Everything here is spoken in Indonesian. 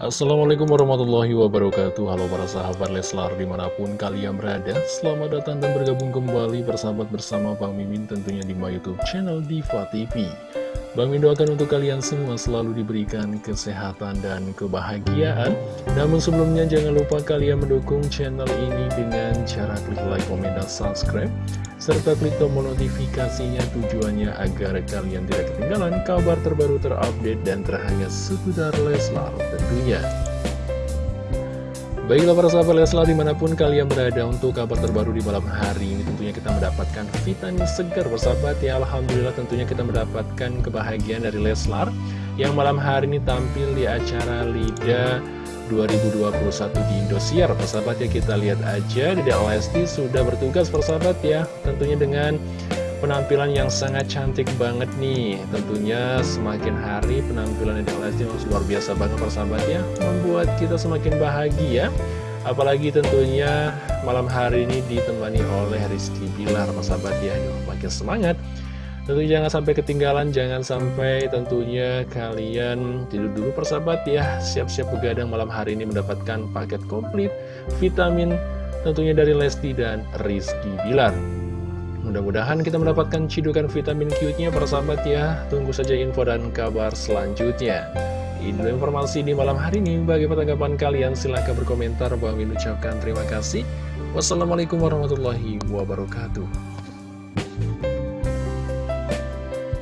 Assalamualaikum warahmatullahi wabarakatuh. Halo para sahabat Leslar di mana pun kalian berada. Selamat datang dan bergabung kembali bersahabat bersama Bang Mimin tentunya di my youtube channel Diva TV Bang Mimin doakan untuk kalian semua selalu diberikan kesehatan dan kebahagiaan. Namun sebelumnya jangan lupa kalian mendukung channel ini dengan cara klik like, komen, dan subscribe serta klik tombol notifikasinya tujuannya agar kalian tidak ketinggalan kabar terbaru terupdate dan terhangat seputar Leslar tentunya. Baiklah para sahabat Leslar di mana pun kalian berada untuk kabar terbaru di malam hari ini tentunya kita mendapatkan vitamin segar bersahabat ya Alhamdulillah tentunya kita mendapatkan kebahagiaan dari Leslar yang malam hari ini tampil di acara LIDA 2021 di Indosiar. Persahabat ya kita lihat aja. Dede Lesti sudah bertugas persahabat ya. Tentunya dengan penampilan yang sangat cantik banget nih. Tentunya semakin hari penampilan Dede Lesti luar biasa banget persahabat ya. Membuat kita semakin bahagia. Apalagi tentunya malam hari ini ditemani oleh Rizky Bilar persahabat ya. Makin semangat Tentu jangan sampai ketinggalan, jangan sampai tentunya kalian tidur dulu persahabat ya. Siap-siap begadang malam hari ini mendapatkan paket komplit vitamin tentunya dari Lesti dan Rizky Bilar. Mudah-mudahan kita mendapatkan cidukan vitamin Q-nya persahabat ya. Tunggu saja info dan kabar selanjutnya. Ini informasi di malam hari ini. Bagaimana tanggapan kalian? Silahkan berkomentar. Bang Min ucapkan terima kasih. Wassalamualaikum warahmatullahi wabarakatuh